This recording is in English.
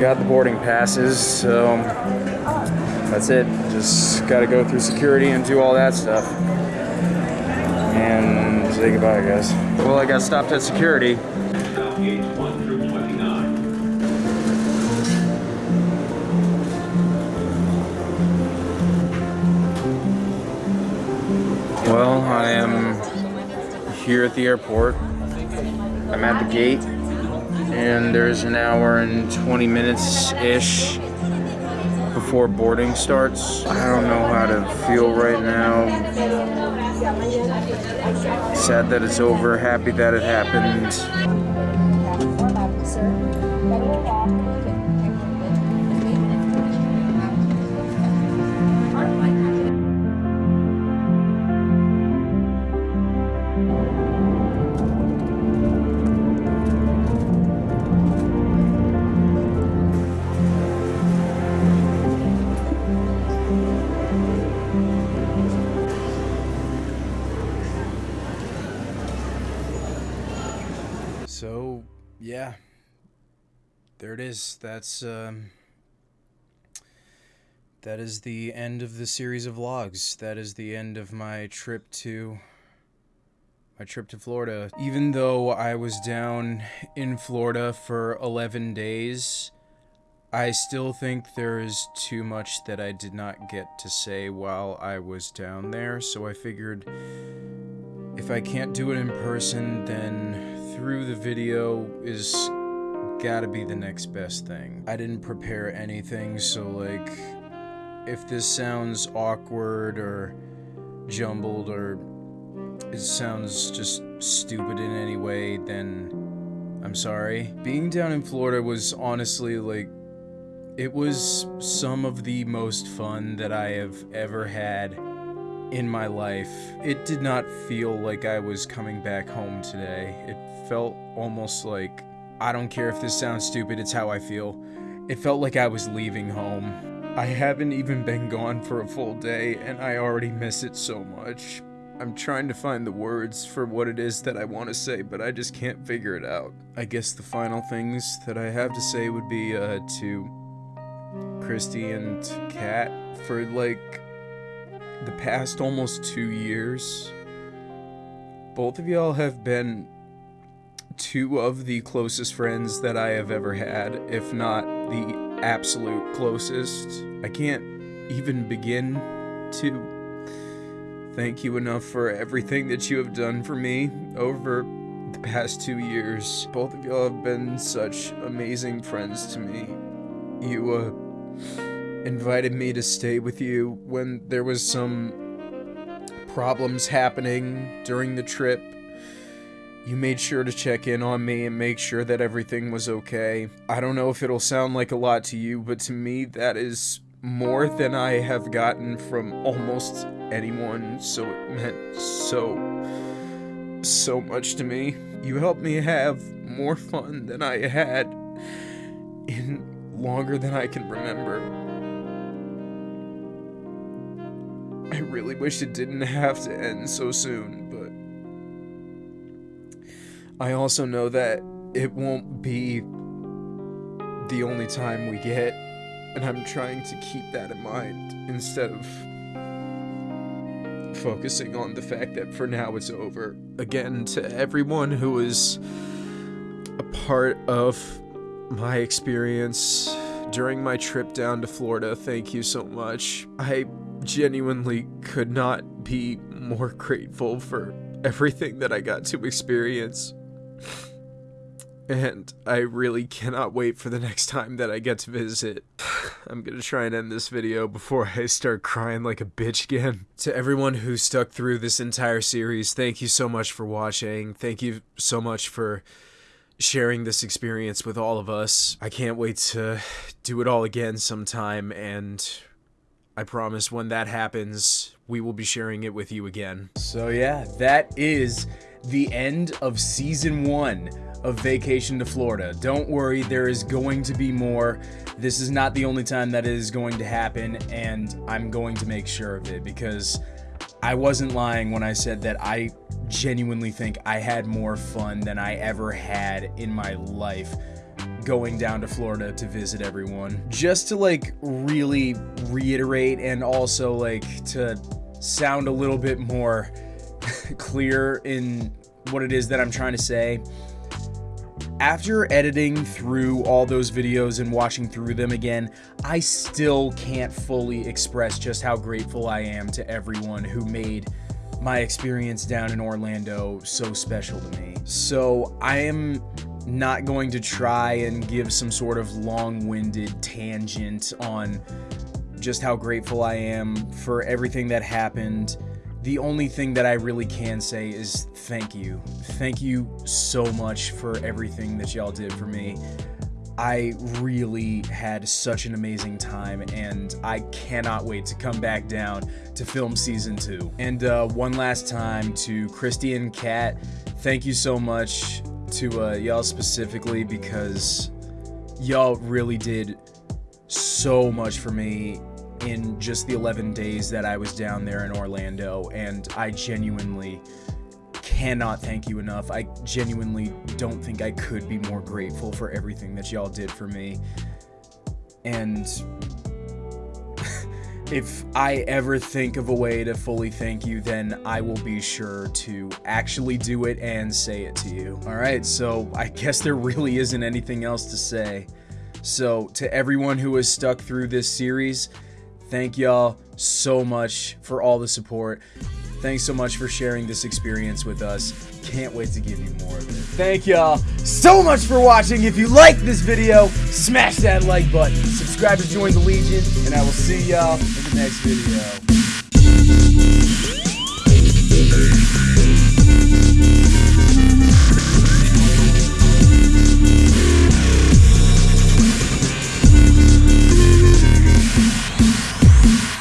got the boarding passes, so that's it. Just got to go through security and do all that stuff. And say goodbye, guys. Well, I got stopped at security. Gauge 1 through 29. Well, I am here at the airport. I'm at the gate, and there's an hour and 20 minutes ish before boarding starts. I don't know how to feel right now. Sad that it's over, happy that it happened. Yeah. There it is. That's um that is the end of the series of vlogs. That is the end of my trip to my trip to Florida. Even though I was down in Florida for 11 days, I still think there is too much that I did not get to say while I was down there, so I figured if I can't do it in person, then through the video is gotta be the next best thing. I didn't prepare anything, so like, if this sounds awkward or jumbled or it sounds just stupid in any way, then I'm sorry. Being down in Florida was honestly like, it was some of the most fun that I have ever had in my life. It did not feel like I was coming back home today. It felt almost like, I don't care if this sounds stupid, it's how I feel. It felt like I was leaving home. I haven't even been gone for a full day, and I already miss it so much. I'm trying to find the words for what it is that I want to say, but I just can't figure it out. I guess the final things that I have to say would be uh, to Christy and Kat for like the past almost two years. Both of y'all have been two of the closest friends that I have ever had, if not the absolute closest. I can't even begin to thank you enough for everything that you have done for me over the past two years. Both of y'all have been such amazing friends to me. You, uh, invited me to stay with you when there was some problems happening during the trip. You made sure to check in on me and make sure that everything was okay. I don't know if it'll sound like a lot to you, but to me, that is more than I have gotten from almost anyone, so it meant so, so much to me. You helped me have more fun than I had in longer than I can remember. I really wish it didn't have to end so soon, but I also know that it won't be the only time we get, and I'm trying to keep that in mind instead of focusing on the fact that for now it's over. Again, to everyone who is a part of my experience during my trip down to Florida, thank you so much. I genuinely could not be more grateful for everything that I got to experience. And I really cannot wait for the next time that I get to visit. I'm gonna try and end this video before I start crying like a bitch again. To everyone who stuck through this entire series, thank you so much for watching. Thank you so much for sharing this experience with all of us. I can't wait to do it all again sometime, and I promise when that happens, we will be sharing it with you again. So yeah, that is the end of season one of Vacation to Florida. Don't worry, there is going to be more. This is not the only time that is going to happen, and I'm going to make sure of it because I wasn't lying when I said that I genuinely think I had more fun than I ever had in my life going down to Florida to visit everyone. Just to like really reiterate and also like to sound a little bit more clear in what it is that I'm trying to say. After editing through all those videos and watching through them again, I still can't fully express just how grateful I am to everyone who made my experience down in Orlando so special to me. So I am not going to try and give some sort of long-winded tangent on just how grateful I am for everything that happened. The only thing that I really can say is thank you. Thank you so much for everything that y'all did for me. I really had such an amazing time, and I cannot wait to come back down to film season two. And uh, one last time to Christy and Kat, thank you so much to uh, y'all specifically because y'all really did so much for me in just the 11 days that I was down there in Orlando, and I genuinely cannot thank you enough. I genuinely don't think I could be more grateful for everything that y'all did for me. And if I ever think of a way to fully thank you, then I will be sure to actually do it and say it to you. Alright, so I guess there really isn't anything else to say. So, to everyone who has stuck through this series, thank y'all so much for all the support. Thanks so much for sharing this experience with us. Can't wait to give you more of it. Thank y'all so much for watching. If you like this video, smash that like button. Subscribe to join the Legion, and I will see y'all in the next video.